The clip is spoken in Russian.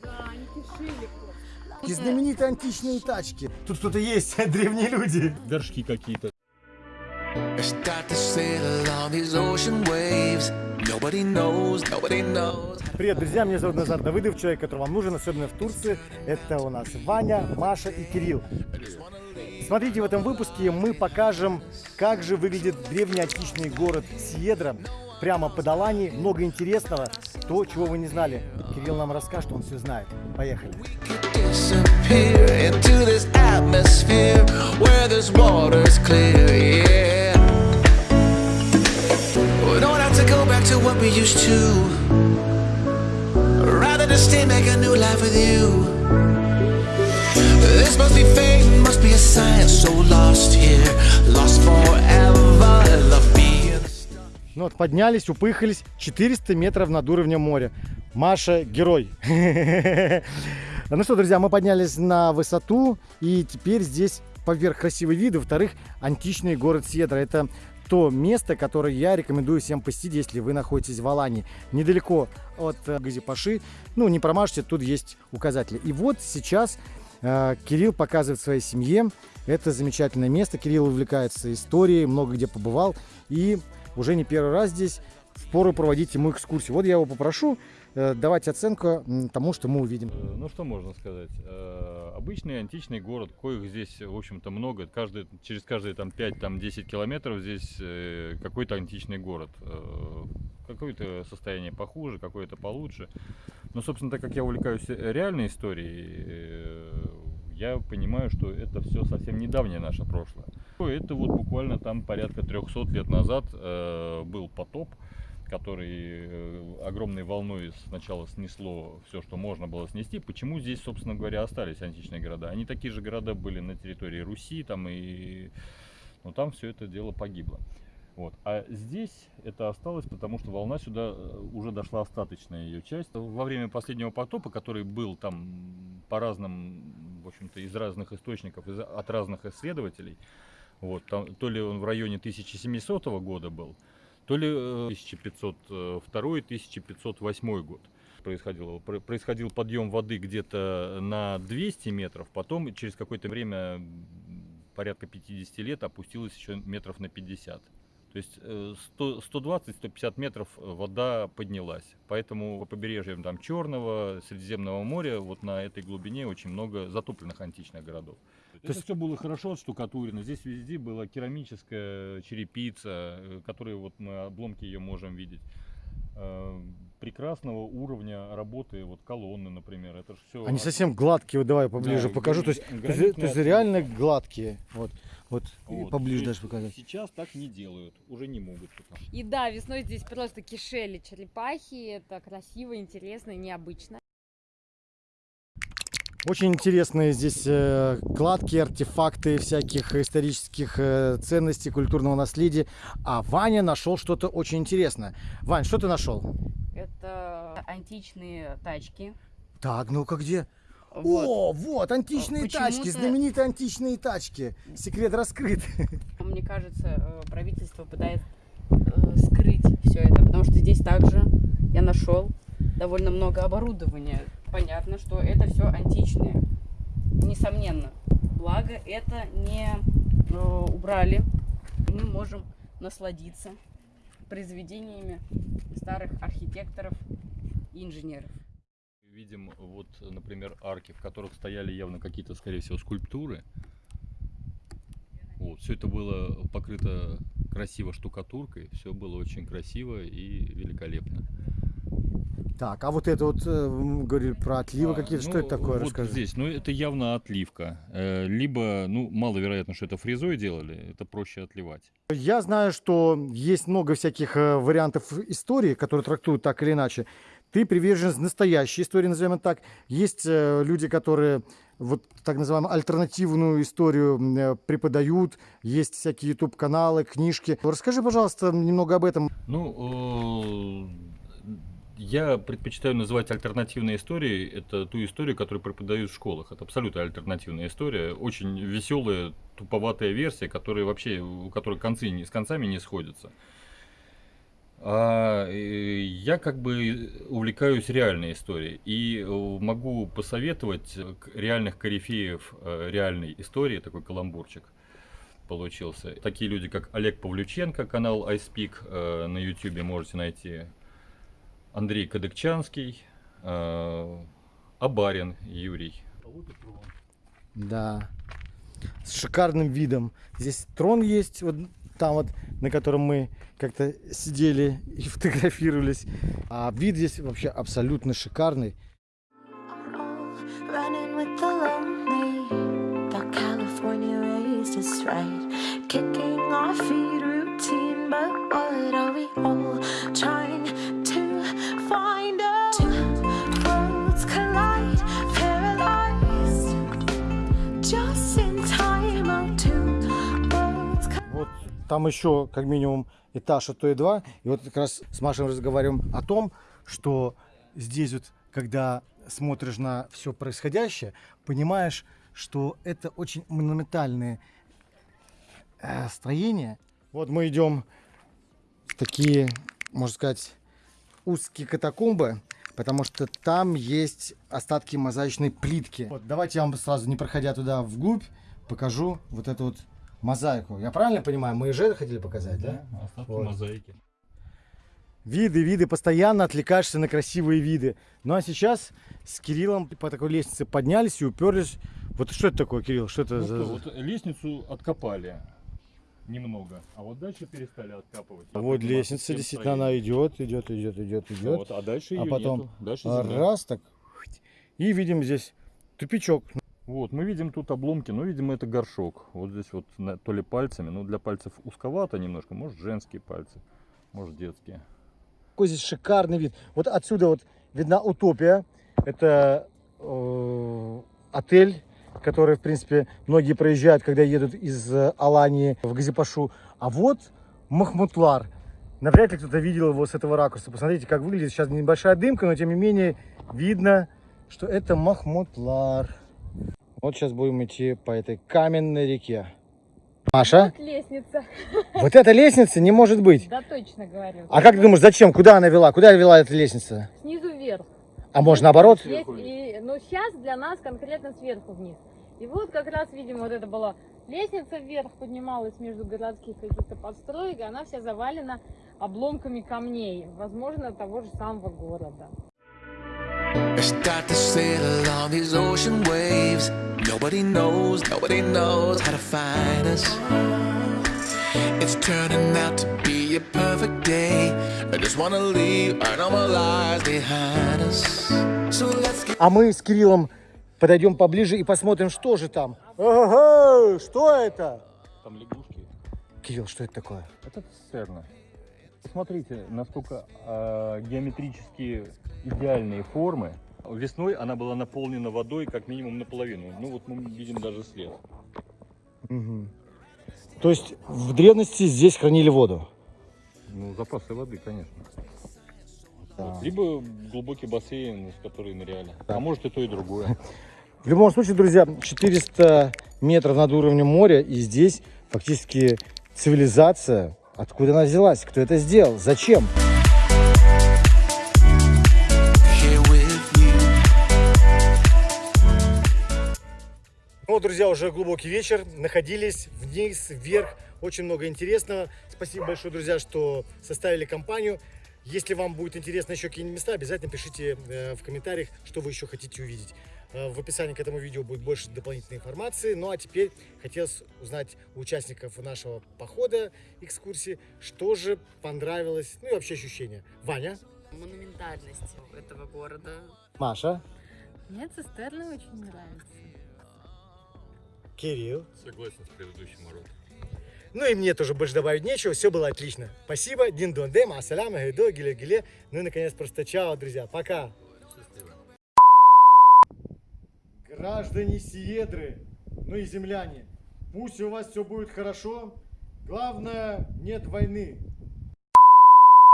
Да, они кишили просто. И знаменитые античные тачки. Тут кто-то есть, древние люди. Горшки какие-то. Привет, друзья, меня зовут Назар Давыдов, человек, который вам нужен, особенно в Турции. Это у нас Ваня, Маша и Кирилл. Смотрите, в этом выпуске мы покажем, как же выглядит древний античный город Сиедра. Прямо под Алани, много интересного, то, чего вы не знали. Кирилл нам расскажет, он все знает. Поехали. Rather just stay, make a new life with you. This must be fate, must be a sign. So lost here, lost forever. Ну вот, поднялись, упыхались 400 метров над уровнем моря. Маша герой. Ну что, друзья, мы поднялись на высоту, и теперь здесь поверх красивый вид, во-вторых, античный город Седра. Это то место, которое я рекомендую всем посетить, если вы находитесь в Алании. Недалеко от э, Газипаши. Ну, не промажьте, тут есть указатели. И вот сейчас э, Кирилл показывает своей семье это замечательное место. Кирилл увлекается историей, много где побывал. И уже не первый раз здесь впору проводить ему экскурсию. Вот я его попрошу э, давать оценку тому, что мы увидим. Э, Ну что можно сказать? Э, Обычный античный город, коих здесь, в общем-то, много. Каждый, через каждые там 5-10 километров здесь какой-то античный город. Какое-то состояние похуже, какое-то получше. Но, собственно, так как я увлекаюсь реальной историей, я понимаю, что это все совсем недавнее наше прошлое. Это вот буквально там порядка 300 лет назад э, был потоп, который э, огромной волной сначала снесло все, что можно было снести. Почему здесь, собственно говоря, остались античные города? Они такие же города были на территории Руси, там и... но там все это дело погибло. Вот. А здесь это осталось, потому что волна сюда э, уже дошла остаточная ее часть. Во время последнего потопа, который был там по разным, в общем-то, из разных источников, из- от разных исследователей, вот, там, то ли он в районе 1700 года был, то ли э, 1502-1508 год происходило. Про- Происходил подъем воды где-то на 200 метров, потом через какое-то время, порядка 50 лет, опустилось еще метров на 50. То есть э, 100 120-150 метров э, вода поднялась. Поэтому по побережьям там Черного, Средиземного моря, вот на этой глубине очень много затопленных античных городов. Это есть- все было хорошо отштукатурено. Здесь везде была керамическая черепица, э, которую вот мы обломки ее можем видеть. Прекрасного уровня работы, вот колонны, например, это же все. Они совсем гладкие, вот давай поближе Да, покажу. То есть, то есть, то есть реально гладкие. Вот, вот, Вот, поближе даже показать. Сейчас так не делают, уже не могут. пока. И да, весной здесь просто кишели черепахи. Это красиво, интересно и необычно. Очень интересные здесь э, кладки, артефакты всяких исторических э, ценностей, культурного наследия. А Ваня нашел что-то очень интересное. Вань, что ты нашел? Это античные тачки. Так, ну-ка где? Вот. О, вот, античные тачки, знаменитые античные тачки. Секрет раскрыт. Мне кажется, э, правительство пытается э, скрыть все это, потому что здесь также я нашел довольно много оборудования. Понятно, что это все античное. Несомненно. Благо это не э, убрали. Мы можем насладиться произведениями старых архитекторов и инженеров. Видим вот, например, арки, в которых стояли явно какие-то, скорее всего, скульптуры. Вот, все это было покрыто красиво штукатуркой, все было очень красиво и великолепно. Так, а вот это вот, э, говорили про отливы А, какие-то. Что ну, это такое? Вот Расскажи. здесь, ну это явно отливка. Э, Либо, ну, маловероятно, что это фрезой делали, это проще отливать. Я знаю, что есть много всяких э, вариантов истории, которые трактуют так или иначе. Ты привержен настоящей истории, назовем это так. Есть э, люди, которые вот так называемую альтернативную историю преподают. Есть всякие YouTube-каналы, книжки. Расскажи, пожалуйста, немного об этом. Ну, я предпочитаю называть альтернативной историей это ту историю, которую преподают в школах. Это абсолютно альтернативная история, очень веселая, туповатая версия, которая вообще, у которой концы не, с концами не сходятся. А, я как бы увлекаюсь реальной историей и э, могу посоветовать реальных корифеев э, реальной истории, такой каламбурчик получился. Такие люди, как Олег Павлюченко, канал iSpeak э, на YouTube можете найти, Андрей Кадыкчанский, э, Абарин Юрий. Да. С шикарным видом. Здесь трон есть, вот там вот, на котором мы как-то сидели и фотографировались. А вид здесь вообще абсолютно шикарный. Kicking our feet routine, but what are we all там еще как минимум этаж, а то и два. И вот как раз с Машей разговариваем о том, что здесь вот, когда смотришь на все происходящее, понимаешь, что это очень монументальные э, строения. Вот мы идем в такие, можно сказать, узкие катакомбы, потому что там есть остатки мозаичной плитки. Вот, давайте я вам сразу, не проходя туда вглубь, покажу вот эту вот мозаику. Я правильно понимаю? Мы же хотели показать, да? остатки Вот. мозаики. Виды, виды, постоянно отвлекаешься на красивые виды. Ну а сейчас с Кириллом по такой лестнице поднялись и уперлись. Вот что это такое, Кирилл? Что это Ну за... что, вот лестницу откопали немного, а вот дальше перестали откапывать. Вот Заниматься лестница, действительно, строением. она идет, идет, идет, идет, идет. Вот, а дальше а ее потом нету. Дальше А земля. раз так. И видим здесь тупичок. Вот, мы видим тут обломки, но, видимо, это горшок. Вот здесь вот то ли пальцами, но для пальцев узковато немножко. Может, женские пальцы, может, детские. Какой здесь шикарный вид. Вот отсюда вот видна утопия. Это э, отель, который, в принципе, многие проезжают, когда едут из э, Алании в Газипашу. А вот Махмутлар. Навряд ли кто-то видел его с этого ракурса. Посмотрите, как выглядит. Сейчас небольшая дымка, но тем не менее видно, что это Махмутлар. Вот сейчас будем идти по этой каменной реке. Маша, Вот лестница. вот эта лестница не может быть. Да, точно говорю. А как ты думаешь, зачем? Куда она вела? Куда вела эта лестница? Снизу вверх. А может наоборот? Есть и, но сейчас для нас конкретно сверху вниз. И вот как раз, видимо, вот это была лестница вверх, поднималась между городских каких-то построек, и она вся завалена обломками камней, возможно, того же самого города. I start to sail on these ocean waves. Nobody knows, nobody knows how to find us. It's turning out to be a perfect day. I just wanna leave our normal lives behind us. So let's get А мы с Кириллом подойдем поближе и посмотрим, что же там. Ага, что это? Там лягушки. Кирилл, что это такое? Это цистерна. Посмотрите, насколько а, геометрически идеальные формы. Весной она была наполнена водой как минимум наполовину. Ну вот мы видим даже след. Мгм. То есть в древности здесь хранили воду. Ну, запасы воды, конечно. Да. Вот. Либо глубокий бассейн, в который ныряли. А может и то, и другое. В любом случае, друзья, 400 метров над уровнем моря, и здесь фактически цивилизация. Откуда она взялась? Кто это сделал? Зачем? here Ну, друзья, уже глубокий вечер. Находились вниз, вверх. Очень много интересного. Спасибо большое, друзья, что составили компанию. Если вам будет интересно еще какие-нибудь места, обязательно пишите э, в комментариях, что вы еще хотите увидеть. Э, в описании к этому видео будет больше дополнительной информации. Ну а теперь хотелось узнать у участников нашего похода, экскурсии, что же понравилось, ну и вообще ощущения. Ваня, Монументальность этого города. Маша, Мне цистерна очень нравится. Кирилл. Согласен с предыдущим уроком. Ну и мне тоже больше добавить нечего, все было отлично. Спасибо, дин дон дем, ассаляма, гайдо, гиле гиле. Ну и наконец просто чао, друзья, пока. Граждане Сиедры, ну и земляне, пусть у вас все будет хорошо. Главное, нет войны.